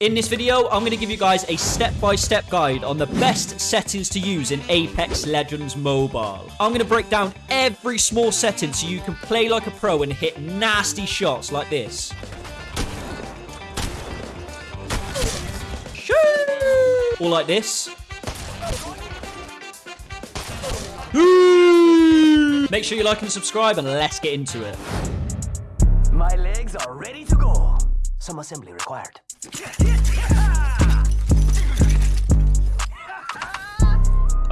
In this video, I'm going to give you guys a step-by-step guide on the best settings to use in Apex Legends Mobile. I'm going to break down every small setting so you can play like a pro and hit nasty shots like this. Or like this. Make sure you like and subscribe and let's get into it. My legs are ready to go. Some assembly required. Yeah, yeah, yeah.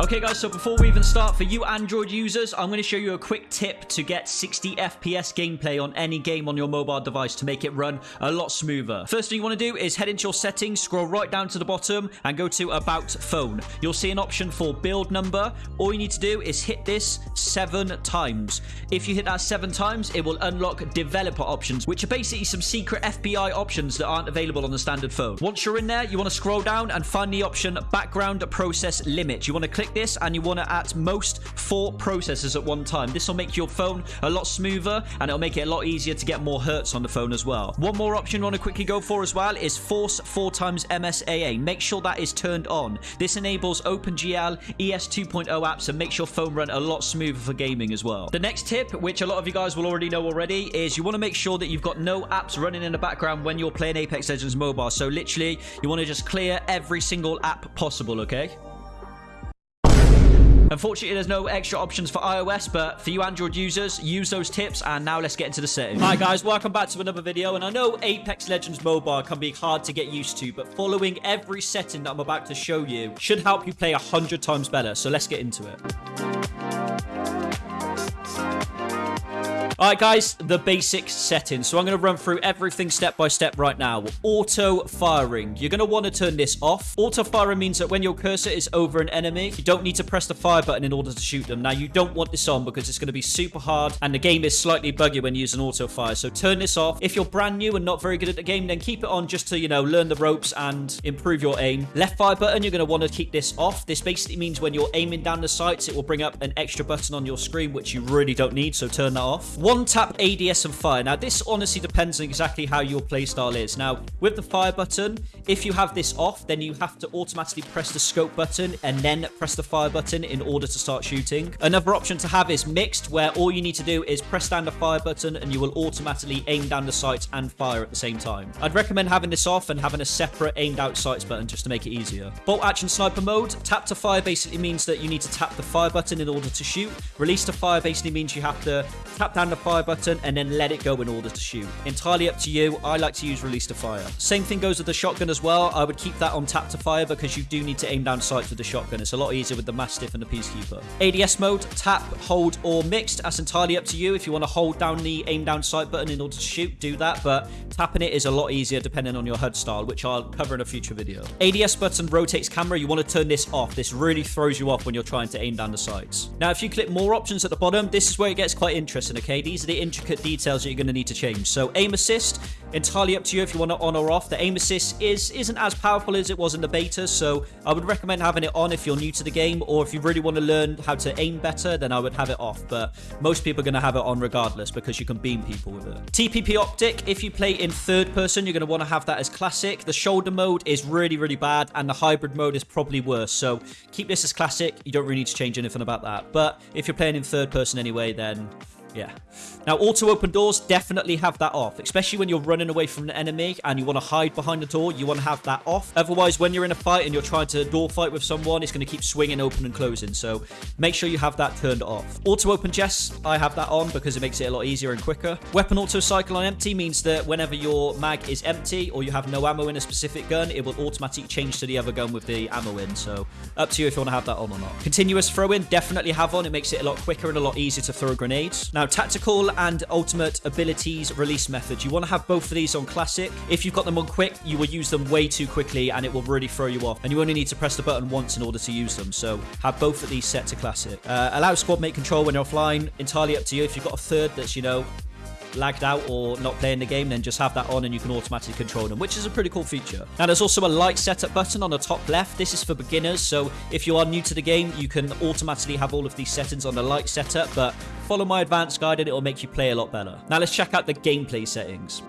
Okay guys, so before we even start, for you Android users, I'm going to show you a quick tip to get 60 FPS gameplay on any game on your mobile device to make it run a lot smoother. First thing you want to do is head into your settings, scroll right down to the bottom and go to About Phone. You'll see an option for build number. All you need to do is hit this seven times. If you hit that seven times, it will unlock developer options, which are basically some secret FBI options that aren't available on the standard phone. Once you're in there, you want to scroll down and find the option Background Process Limit. You want to click this and you want to at most four processors at one time. This will make your phone a lot smoother and it'll make it a lot easier to get more hertz on the phone as well. One more option you want to quickly go for as well is force 4 times MSAA. Make sure that is turned on. This enables OpenGL ES 2.0 apps and makes your phone run a lot smoother for gaming as well. The next tip, which a lot of you guys will already know already, is you want to make sure that you've got no apps running in the background when you're playing Apex Legends Mobile. So literally, you want to just clear every single app possible, okay? Unfortunately, there's no extra options for iOS, but for you Android users, use those tips, and now let's get into the settings. Hi guys, welcome back to another video, and I know Apex Legends Mobile can be hard to get used to, but following every setting that I'm about to show you should help you play 100 times better, so let's get into it. Alright guys, the basic settings. So I'm going to run through everything step by step right now. Auto firing. You're going to want to turn this off. Auto firing means that when your cursor is over an enemy, you don't need to press the fire button in order to shoot them. Now you don't want this on because it's going to be super hard and the game is slightly buggy when using auto fire. So turn this off. If you're brand new and not very good at the game, then keep it on just to, you know, learn the ropes and improve your aim. Left fire button, you're going to want to keep this off. This basically means when you're aiming down the sights, it will bring up an extra button on your screen, which you really don't need. So turn that off. One tap ADS and fire. Now, this honestly depends on exactly how your playstyle is. Now, with the fire button, if you have this off, then you have to automatically press the scope button and then press the fire button in order to start shooting. Another option to have is mixed, where all you need to do is press down the fire button and you will automatically aim down the sights and fire at the same time. I'd recommend having this off and having a separate aimed out sights button just to make it easier. Bolt action sniper mode, tap to fire basically means that you need to tap the fire button in order to shoot. Release to fire basically means you have to tap down the fire button and then let it go in order to shoot. Entirely up to you. I like to use release to fire. Same thing goes with the shotgun as well. I would keep that on tap to fire because you do need to aim down sights with the shotgun. It's a lot easier with the Mastiff and the Peacekeeper. ADS mode, tap, hold, or mixed. That's entirely up to you. If you want to hold down the aim down sight button in order to shoot, do that. But tapping it is a lot easier depending on your HUD style, which I'll cover in a future video. ADS button rotates camera. You want to turn this off. This really throws you off when you're trying to aim down the sights. Now, if you click more options at the bottom, this is where it gets quite interesting, okay? These are the intricate details that you're going to need to change. So aim assist, entirely up to you if you want to on or off. The aim assist is, isn't as powerful as it was in the beta, so I would recommend having it on if you're new to the game, or if you really want to learn how to aim better, then I would have it off. But most people are going to have it on regardless because you can beam people with it. TPP optic, if you play in third person, you're going to want to have that as classic. The shoulder mode is really, really bad, and the hybrid mode is probably worse. So keep this as classic. You don't really need to change anything about that. But if you're playing in third person anyway, then yeah. Now, auto open doors, definitely have that off, especially when you're running away from an enemy and you want to hide behind the door, you want to have that off. Otherwise, when you're in a fight and you're trying to door fight with someone, it's going to keep swinging open and closing, so make sure you have that turned off. Auto open chests, I have that on because it makes it a lot easier and quicker. Weapon auto cycle on empty means that whenever your mag is empty or you have no ammo in a specific gun, it will automatically change to the other gun with the ammo in, so up to you if you want to have that on or not. Continuous throw-in, definitely have on. It makes it a lot quicker and a lot easier to throw grenades. Now, tactical and ultimate abilities release methods. You want to have both of these on classic. If you've got them on quick, you will use them way too quickly and it will really throw you off. And you only need to press the button once in order to use them. So have both of these set to classic. Uh, allow squad mate control when you're offline. Entirely up to you. If you've got a third that's, you know, lagged out or not playing the game, then just have that on and you can automatically control them, which is a pretty cool feature. Now, there's also a light setup button on the top left. This is for beginners, so if you are new to the game, you can automatically have all of these settings on the light setup, but follow my advanced guide and it will make you play a lot better. Now, let's check out the gameplay settings.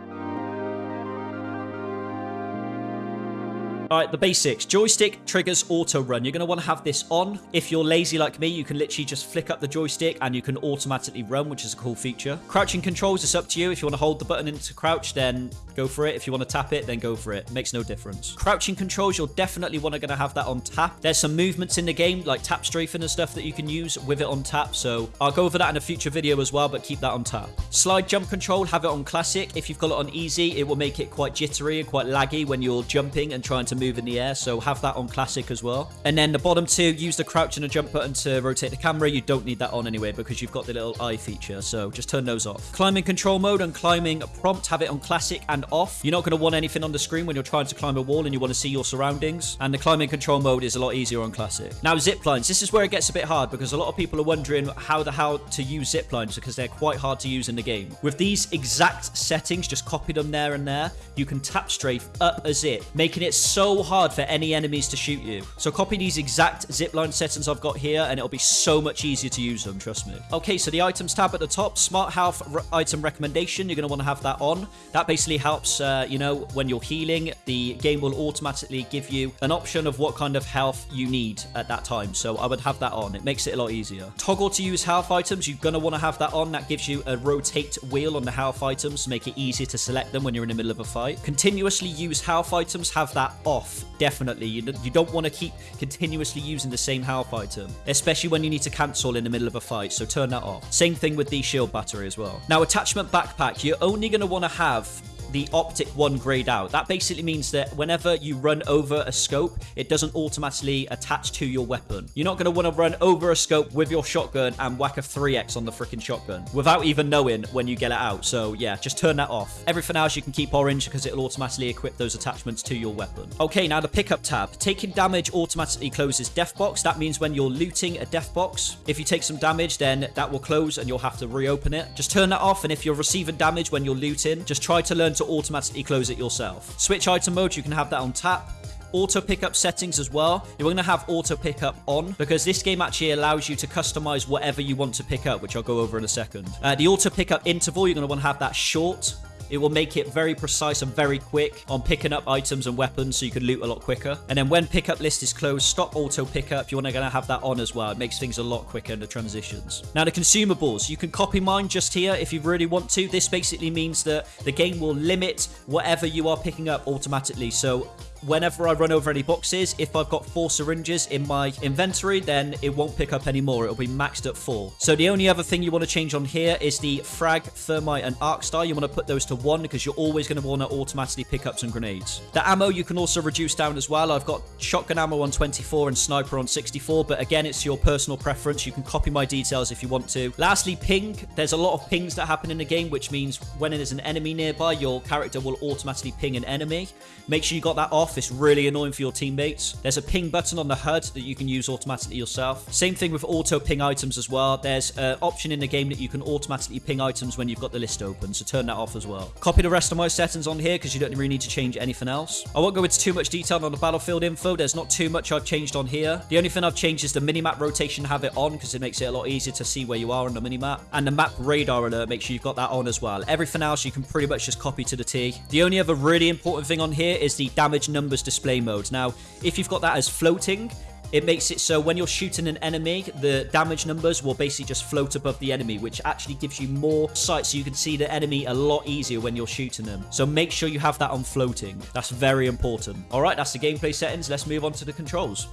All right, the basics. Joystick triggers auto run. You're going to want to have this on. If you're lazy like me, you can literally just flick up the joystick and you can automatically run, which is a cool feature. Crouching controls, it's up to you. If you want to hold the button into crouch, then go for it. If you want to tap it, then go for it. Makes no difference. Crouching controls, you'll definitely want to going to have that on tap. There's some movements in the game, like tap strafing and stuff that you can use with it on tap. So I'll go over that in a future video as well, but keep that on tap. Slide jump control, have it on classic. If you've got it on easy, it will make it quite jittery and quite laggy when you're jumping and trying to move in the air. So have that on classic as well. And then the bottom two, use the crouch and the jump button to rotate the camera. You don't need that on anyway because you've got the little eye feature. So just turn those off. Climbing control mode and climbing prompt, have it on classic and off. You're not going to want anything on the screen when you're trying to climb a wall and you want to see your surroundings. And the climbing control mode is a lot easier on classic. Now zip lines. This is where it gets a bit hard because a lot of people are wondering how the how to use zip lines because they're quite hard to use in the game. With these exact settings, just copy them there and there, you can tap strafe up a zip, making it so hard for any enemies to shoot you. So copy these exact zipline settings I've got here and it'll be so much easier to use them, trust me. Okay, so the items tab at the top, smart health item recommendation, you're going to want to have that on. That basically helps, uh, you know, when you're healing, the game will automatically give you an option of what kind of health you need at that time. So I would have that on. It makes it a lot easier. Toggle to use health items, you're going to want to have that on. That gives you a rotate wheel on the health items to make it easier to select them when you're in the middle of a fight. Continuously use health items, have that off, definitely. You, you don't want to keep continuously using the same health item, especially when you need to cancel in the middle of a fight, so turn that off. Same thing with the shield battery as well. Now, attachment backpack, you're only going to want to have the optic one grayed out. That basically means that whenever you run over a scope, it doesn't automatically attach to your weapon. You're not going to want to run over a scope with your shotgun and whack a 3x on the freaking shotgun without even knowing when you get it out. So yeah, just turn that off. Everything else you can keep orange because it'll automatically equip those attachments to your weapon. Okay, now the pickup tab. Taking damage automatically closes death box. That means when you're looting a death box, if you take some damage, then that will close and you'll have to reopen it. Just turn that off and if you're receiving damage when you're looting, just try to learn to automatically close it yourself. Switch item mode, you can have that on tap auto pickup settings as well. You're going to have auto pickup on because this game actually allows you to customize whatever you want to pick up, which I'll go over in a second. Uh, the auto pickup interval, you're going to want to have that short. It will make it very precise and very quick on picking up items and weapons so you can loot a lot quicker. And then when pickup list is closed, stop auto pickup. You're going to have that on as well. It makes things a lot quicker in the transitions. Now the consumables, you can copy mine just here if you really want to. This basically means that the game will limit whatever you are picking up automatically. So whenever I run over any boxes, if I've got four syringes in my inventory, then it won't pick up anymore. It'll be maxed at four. So the only other thing you want to change on here is the frag, thermite, and arc star. You want to put those to one because you're always going to want to automatically pick up some grenades. The ammo you can also reduce down as well. I've got shotgun ammo on 24 and sniper on 64, but again, it's your personal preference. You can copy my details if you want to. Lastly, ping. There's a lot of pings that happen in the game, which means when there's an enemy nearby, your character will automatically ping an enemy. Make sure you got that off off. It's really annoying for your teammates. There's a ping button on the HUD that you can use automatically yourself. Same thing with auto ping items as well. There's an option in the game that you can automatically ping items when you've got the list open, so turn that off as well. Copy the rest of my settings on here because you don't really need to change anything else. I won't go into too much detail on the battlefield info. There's not too much I've changed on here. The only thing I've changed is the minimap rotation have it on because it makes it a lot easier to see where you are on the minimap. And the map radar alert, make sure you've got that on as well. Everything else you can pretty much just copy to the T. The only other really important thing on here is the damage numbers display mode. Now, if you've got that as floating, it makes it so when you're shooting an enemy, the damage numbers will basically just float above the enemy, which actually gives you more sight so you can see the enemy a lot easier when you're shooting them. So make sure you have that on floating. That's very important. All right, that's the gameplay settings. Let's move on to the controls.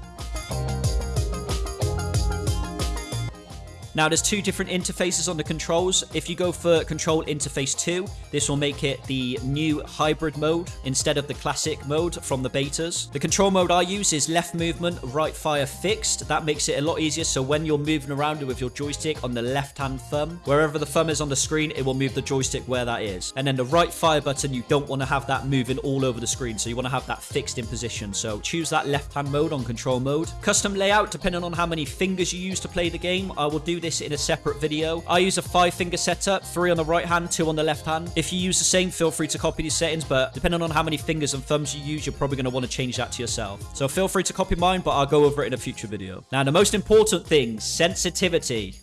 Now, there's two different interfaces on the controls. If you go for control interface 2, this will make it the new hybrid mode instead of the classic mode from the betas. The control mode I use is left movement, right fire fixed. That makes it a lot easier. So when you're moving around with your joystick on the left-hand thumb, wherever the thumb is on the screen, it will move the joystick where that is. And then the right fire button, you don't want to have that moving all over the screen. So you want to have that fixed in position. So choose that left-hand mode on control mode. Custom layout, depending on how many fingers you use to play the game, I will do this in a separate video. I use a five finger setup, three on the right hand, two on the left hand. If you use the same, feel free to copy these settings, but depending on how many fingers and thumbs you use, you're probably going to want to change that to yourself. So feel free to copy mine, but I'll go over it in a future video. Now, the most important thing, sensitivity.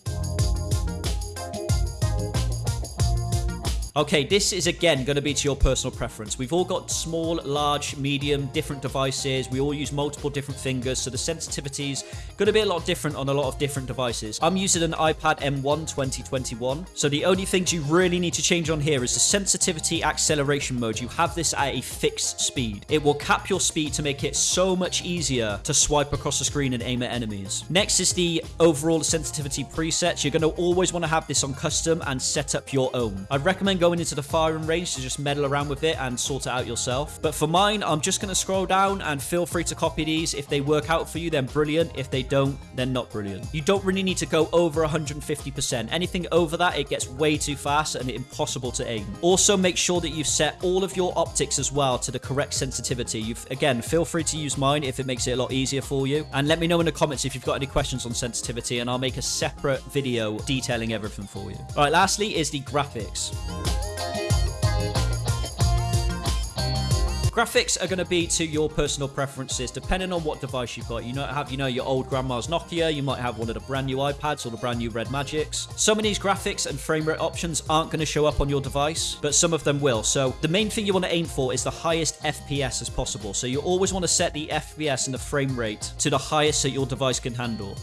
Okay, this is again going to be to your personal preference. We've all got small, large, medium, different devices. We all use multiple different fingers, so the sensitivity's going to be a lot different on a lot of different devices. I'm using an iPad M1 2021, so the only things you really need to change on here is the sensitivity acceleration mode. You have this at a fixed speed. It will cap your speed to make it so much easier to swipe across the screen and aim at enemies. Next is the overall sensitivity presets. You're going to always want to have this on custom and set up your own. I'd recommend going into the firing range to just meddle around with it and sort it out yourself. But for mine, I'm just going to scroll down and feel free to copy these. If they work out for you, then brilliant. If they don't, then not brilliant. You don't really need to go over 150%. Anything over that, it gets way too fast and impossible to aim. Also, make sure that you've set all of your optics as well to the correct sensitivity. You've Again, feel free to use mine if it makes it a lot easier for you. And let me know in the comments if you've got any questions on sensitivity and I'll make a separate video detailing everything for you. All right, lastly is the graphics. Graphics are going to be to your personal preferences, depending on what device you've got. You might have, you know, your old grandma's Nokia. You might have one of the brand new iPads or the brand new Red Magics. Some of these graphics and frame rate options aren't going to show up on your device, but some of them will. So the main thing you want to aim for is the highest FPS as possible. So you always want to set the FPS and the frame rate to the highest that your device can handle.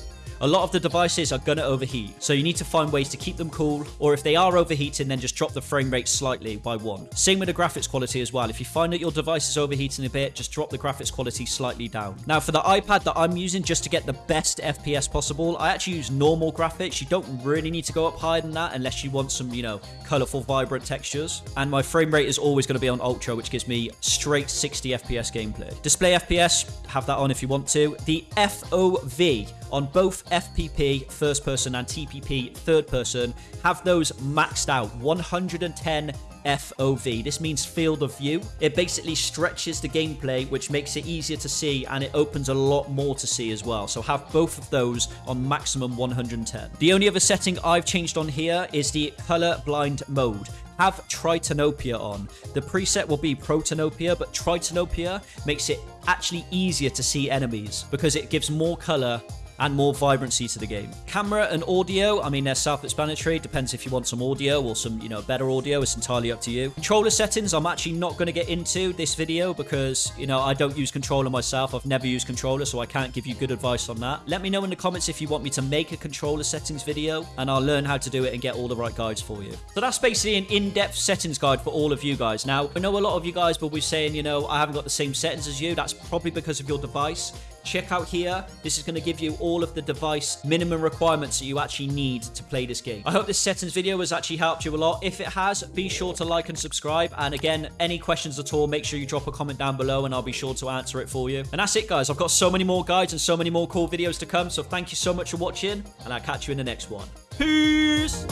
A lot of the devices are to overheat, so you need to find ways to keep them cool, or if they are overheating, then just drop the frame rate slightly by one. Same with the graphics quality as well. If you find that your device is overheating a bit, just drop the graphics quality slightly down. Now, for the iPad that I'm using just to get the best FPS possible, I actually use normal graphics. You don't really need to go up higher than that unless you want some, you know, colorful, vibrant textures. And my frame rate is always to be on Ultra, which gives me straight 60 FPS gameplay. Display FPS, have that on if you want to. The FOV on both FPP first person and TPP third person have those maxed out 110 FOV. This means field of view. It basically stretches the gameplay, which makes it easier to see and it opens a lot more to see as well. So have both of those on maximum 110. The only other setting I've changed on here is the color blind mode have Tritanopia on. The preset will be Protanopia, but Tritanopia makes it actually easier to see enemies because it gives more color and more vibrancy to the game. Camera and audio, I mean, they're self-explanatory. Depends if you want some audio or some, you know, better audio. It's entirely up to you. Controller settings, I'm actually not going to get into this video because, you know, I don't use controller myself. I've never used controller, so I can't give you good advice on that. Let me know in the comments if you want me to make a controller settings video, and I'll learn how to do it and get all the right guides for you. So that's basically an in-depth settings guide for all of you guys. Now, I know a lot of you guys will be saying, you know, I haven't got the same settings as you. That's probably because of your device check out here. This is going to give you all of the device minimum requirements that you actually need to play this game. I hope this settings video has actually helped you a lot. If it has, be sure to like and subscribe. And again, any questions at all, make sure you drop a comment down below and I'll be sure to answer it for you. And that's it, guys. I've got so many more guides and so many more cool videos to come. So thank you so much for watching and I'll catch you in the next one. Peace!